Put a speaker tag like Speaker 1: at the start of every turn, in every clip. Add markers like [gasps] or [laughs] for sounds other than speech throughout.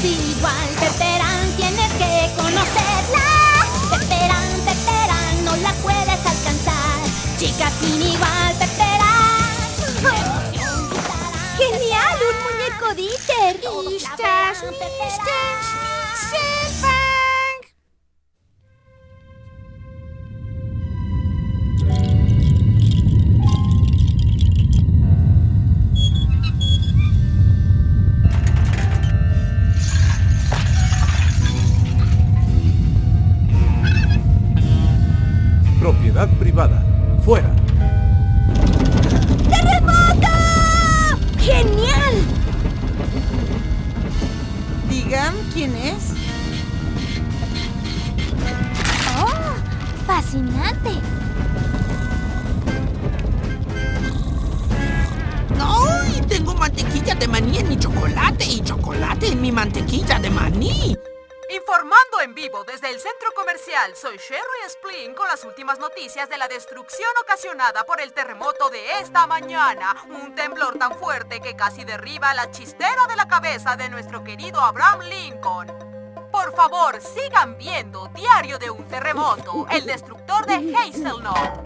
Speaker 1: Sin igual. Peperán, tienes que conocerla. Peperán, Peperán, no la puedes alcanzar. Chica sin igual, Peperán.
Speaker 2: ¡Genial! ¡Un muñeco Dieter!
Speaker 1: Listas, listas,
Speaker 3: Propiedad Fuera.
Speaker 2: ¡Terremoto! ¡Genial!
Speaker 4: Digan quién es.
Speaker 2: ¡Oh! ¡Fascinante!
Speaker 5: ¡Ay! Tengo mantequilla de maní en mi chocolate y chocolate en mi mantequilla de maní.
Speaker 6: En vivo desde el centro comercial, soy Sherry Splin con las últimas noticias de la destrucción ocasionada por el terremoto de esta mañana. Un temblor tan fuerte que casi derriba la chistera de la cabeza de nuestro querido Abraham Lincoln. Por favor, sigan viendo Diario de un Terremoto, el destructor de Hazelnut.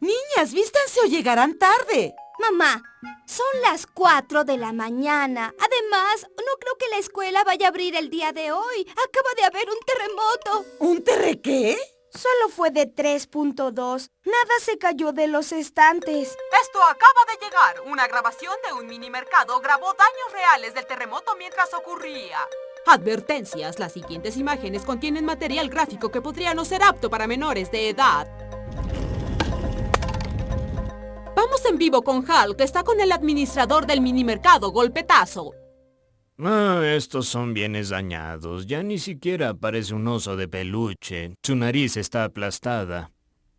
Speaker 4: Niñas, vístanse o llegarán tarde.
Speaker 2: Mamá, son las 4 de la mañana. Además, no creo que la escuela vaya a abrir el día de hoy. Acaba de haber un terremoto.
Speaker 4: ¿Un terre qué?
Speaker 2: Solo fue de 3.2. Nada se cayó de los estantes.
Speaker 6: Esto acaba de llegar. Una grabación de un mini mercado grabó daños reales del terremoto mientras ocurría.
Speaker 7: Advertencias. Las siguientes imágenes contienen material gráfico que podría no ser apto para menores de edad. En vivo con Hal, que está con el administrador del minimercado, Golpetazo.
Speaker 8: Ah, estos son bienes dañados. Ya ni siquiera parece un oso de peluche. Su nariz está aplastada.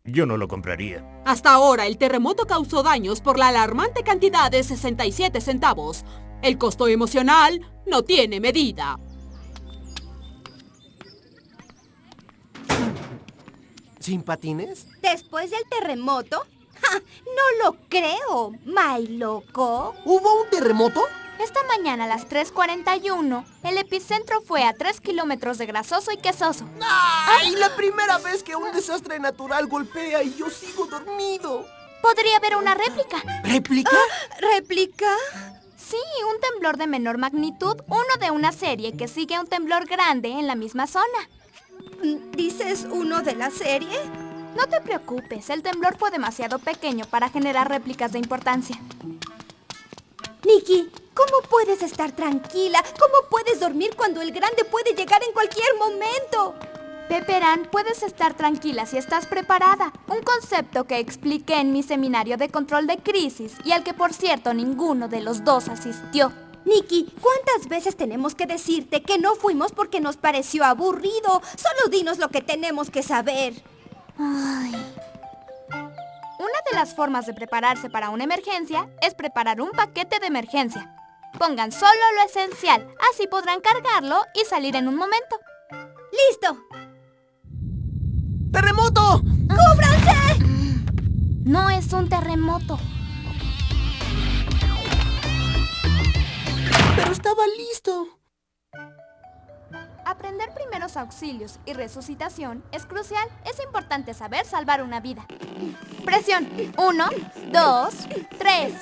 Speaker 8: Yo no lo compraría.
Speaker 7: Hasta ahora, el terremoto causó daños por la alarmante cantidad de 67 centavos. El costo emocional no tiene medida.
Speaker 9: ¿Sin patines?
Speaker 2: ¿Después del terremoto? [laughs] No lo creo. ¡May loco!
Speaker 9: ¿Hubo un terremoto?
Speaker 2: Esta mañana a las 3.41, el epicentro fue a 3 kilómetros de grasoso y quesoso.
Speaker 9: ¡Ay! La primera vez que un desastre natural golpea y yo sigo dormido.
Speaker 2: Podría haber una réplica.
Speaker 9: ¿Réplica?
Speaker 2: ¿Réplica? Sí, un temblor de menor magnitud, uno de una serie que sigue a un temblor grande en la misma zona. ¿Dices uno de la serie? No te preocupes, el temblor fue demasiado pequeño para generar réplicas de importancia. Nikki, ¿cómo puedes estar tranquila? ¿Cómo puedes dormir cuando el grande puede llegar en cualquier momento? Peperán, puedes estar tranquila si estás preparada. Un concepto que expliqué en mi seminario de control de crisis y al que por cierto ninguno de los dos asistió. Nikki, ¿cuántas veces tenemos que decirte que no fuimos porque nos pareció aburrido? Solo dinos lo que tenemos que saber. Ay. Una de las formas de prepararse para una emergencia es preparar un paquete de emergencia. Pongan solo lo esencial, así podrán cargarlo y salir en un momento. ¡Listo!
Speaker 9: ¡Terremoto!
Speaker 2: ¡Cúbranse! No es un terremoto.
Speaker 9: Pero estaba listo.
Speaker 2: Aprender primeros auxilios y resucitación es crucial. Es importante saber salvar una vida. Presión. Uno, dos, tres.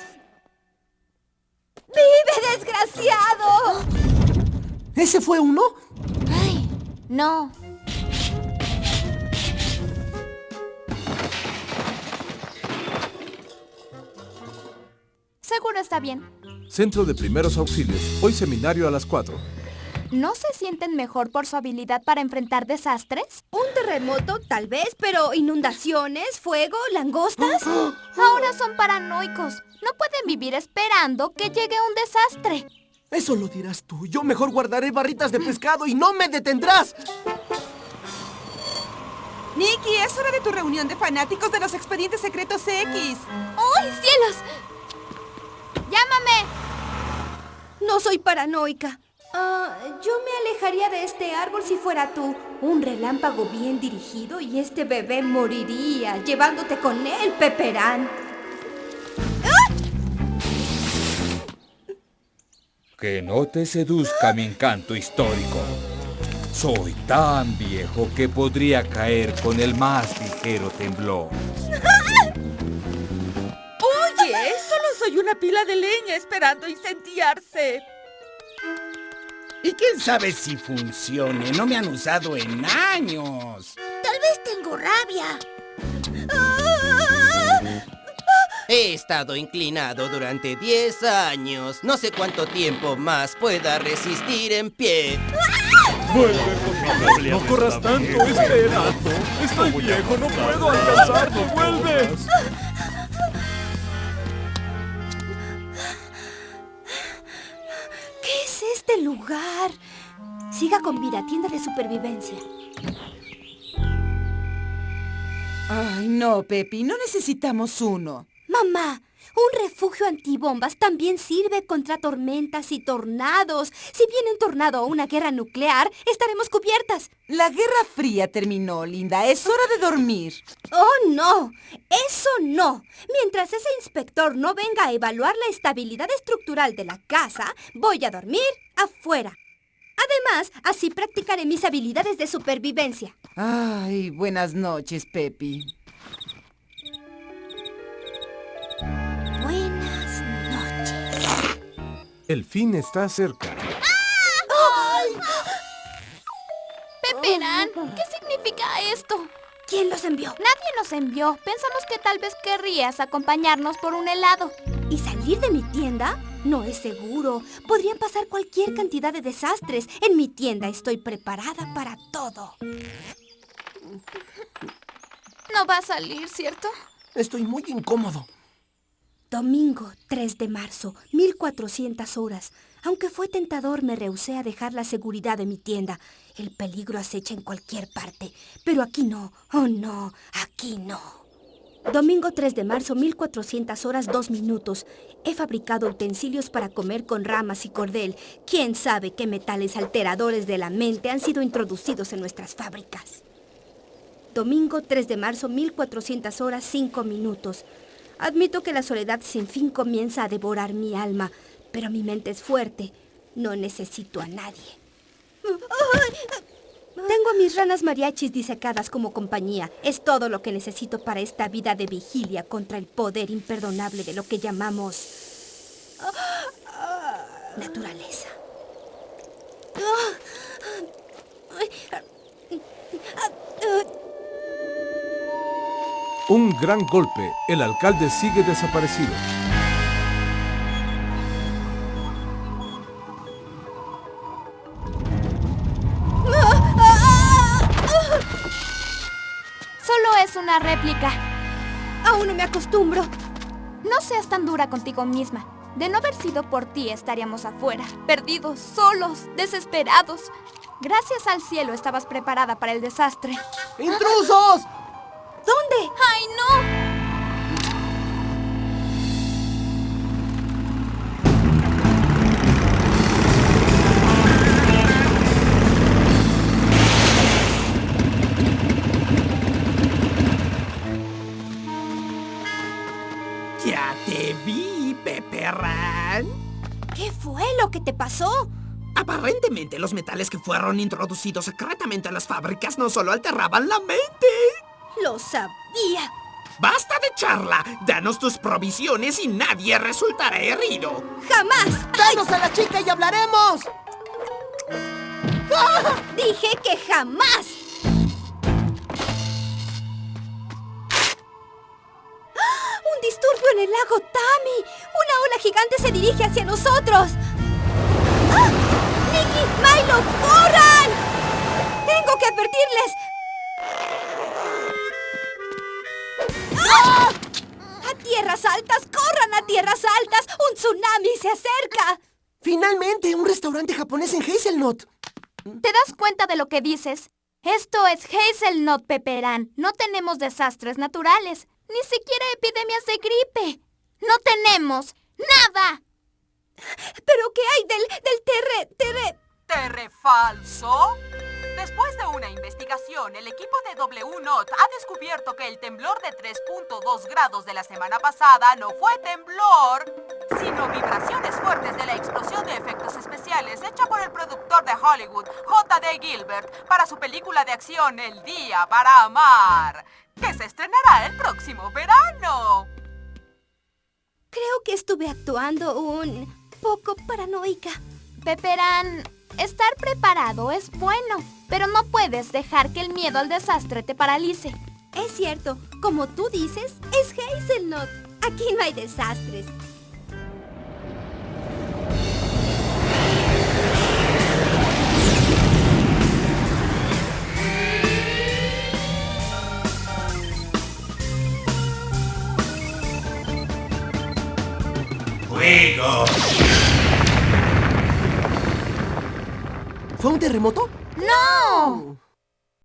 Speaker 2: ¡Vive, desgraciado!
Speaker 9: ¿Ese fue uno?
Speaker 2: Ay, no. Seguro está bien.
Speaker 3: Centro de Primeros Auxilios. Hoy seminario a las 4.
Speaker 2: ¿No se sienten mejor por su habilidad para enfrentar desastres? Un terremoto, tal vez, pero inundaciones, fuego, langostas. [gasps] Ahora son paranoicos. No pueden vivir esperando que llegue un desastre.
Speaker 9: Eso lo dirás tú. Yo mejor guardaré barritas de pescado y no me detendrás.
Speaker 4: Nikki, es hora de tu reunión de fanáticos de los expedientes secretos X.
Speaker 2: ¡Ay, cielos! ¡Llámame! No soy paranoica. Ah, yo me alejaría de este árbol si fuera tú. Un relámpago bien dirigido y este bebé moriría llevándote con él, Peperán.
Speaker 10: Que no te seduzca mi encanto histórico. Soy tan viejo que podría caer con el más ligero temblor.
Speaker 4: Oye, solo soy una pila de leña esperando incendiarse.
Speaker 11: Y quién sabe si funcione. No me han usado en años.
Speaker 1: Tal vez tengo rabia.
Speaker 12: He estado inclinado durante 10 años. No sé cuánto tiempo más pueda resistir en pie.
Speaker 3: ¡Vuelve, No corras tanto, espera. Estoy viejo, no puedo alcanzarlo. ¡Vuelve!
Speaker 2: Este lugar? Siga con vida, tienda de supervivencia.
Speaker 4: Ay, no, Pepi, no necesitamos uno.
Speaker 2: Mamá, un refugio antibombas también sirve contra tormentas y tornados. Si viene un tornado o una guerra nuclear, estaremos cubiertas.
Speaker 4: La Guerra Fría terminó, Linda. Es hora de dormir.
Speaker 2: ¡Oh, no! ¡Eso no! Mientras ese inspector no venga a evaluar la estabilidad estructural de la casa, voy a dormir afuera. Además, así practicaré mis habilidades de supervivencia.
Speaker 4: Ay, buenas noches, Pepi.
Speaker 3: El fin está cerca.
Speaker 2: Peperán, ¿qué significa esto? ¿Quién los envió? Nadie nos envió. Pensamos que tal vez querrías acompañarnos por un helado. ¿Y salir de mi tienda? No es seguro. Podrían pasar cualquier cantidad de desastres. En mi tienda estoy preparada para todo. No va a salir, ¿cierto?
Speaker 9: Estoy muy incómodo.
Speaker 2: Domingo 3 de marzo, 1400 horas. Aunque fue tentador, me rehusé a dejar la seguridad de mi tienda. El peligro acecha en cualquier parte. Pero aquí no. Oh, no. Aquí no. Domingo 3 de marzo, 1400 horas, 2 minutos. He fabricado utensilios para comer con ramas y cordel. ¿Quién sabe qué metales alteradores de la mente han sido introducidos en nuestras fábricas? Domingo 3 de marzo, 1400 horas, 5 minutos. Admito que la soledad sin fin comienza a devorar mi alma, pero mi mente es fuerte. No necesito a nadie. Tengo a mis ranas mariachis disecadas como compañía. Es todo lo que necesito para esta vida de vigilia contra el poder imperdonable de lo que llamamos naturaleza.
Speaker 3: Un gran golpe. El alcalde sigue desaparecido.
Speaker 2: Solo es una réplica. Aún no me acostumbro. No seas tan dura contigo misma. De no haber sido por ti estaríamos afuera, perdidos, solos, desesperados. Gracias al cielo estabas preparada para el desastre.
Speaker 9: ¡Intrusos!
Speaker 2: ¿Dónde? ¡Ay, no!
Speaker 5: Ya te vi, Pepperran.
Speaker 2: ¿Qué fue lo que te pasó?
Speaker 5: Aparentemente los metales que fueron introducidos secretamente a las fábricas no solo alteraban la mente.
Speaker 2: Lo sabía.
Speaker 5: ¡Basta de charla! Danos tus provisiones y nadie resultará herido.
Speaker 2: ¡Jamás!
Speaker 9: ¡Danos a la chica y hablaremos! [laughs]
Speaker 2: Dije que jamás. ¡Ah! [gasps] ¡Un disturbio en el lago Tami! ¡Una ola gigante se dirige hacia nosotros! [gasps] ¡Ah! ¡Nicky! ¡Milo! ¡Corran! ¡Tengo que advertirles! ¡Ah! ¡A tierras altas! ¡Corran a tierras altas! ¡Un tsunami se acerca!
Speaker 9: Finalmente, un restaurante japonés en Hazelnut.
Speaker 2: ¿Te das cuenta de lo que dices? Esto es Hazelnut Pepperán. No tenemos desastres naturales. Ni siquiera epidemias de gripe. No tenemos nada. ¿Pero qué hay del, del terre... terre...
Speaker 6: ¿Terre falso? Después de una investigación, el equipo de W-Not ha descubierto que el temblor de 3.2 grados de la semana pasada no fue temblor, sino vibraciones fuertes de la explosión de efectos especiales hecha por el productor de Hollywood, J.D. Gilbert, para su película de acción El Día para Amar, que se estrenará el próximo verano.
Speaker 13: Creo que estuve actuando un poco paranoica. Pepperán, estar preparado es bueno, pero no puedes dejar que el miedo al desastre te paralice.
Speaker 2: Es cierto, como tú dices, es Hazelnut. Aquí no hay desastres.
Speaker 5: ¡Fuego!
Speaker 9: ¿Fue un terremoto?
Speaker 13: ¡No!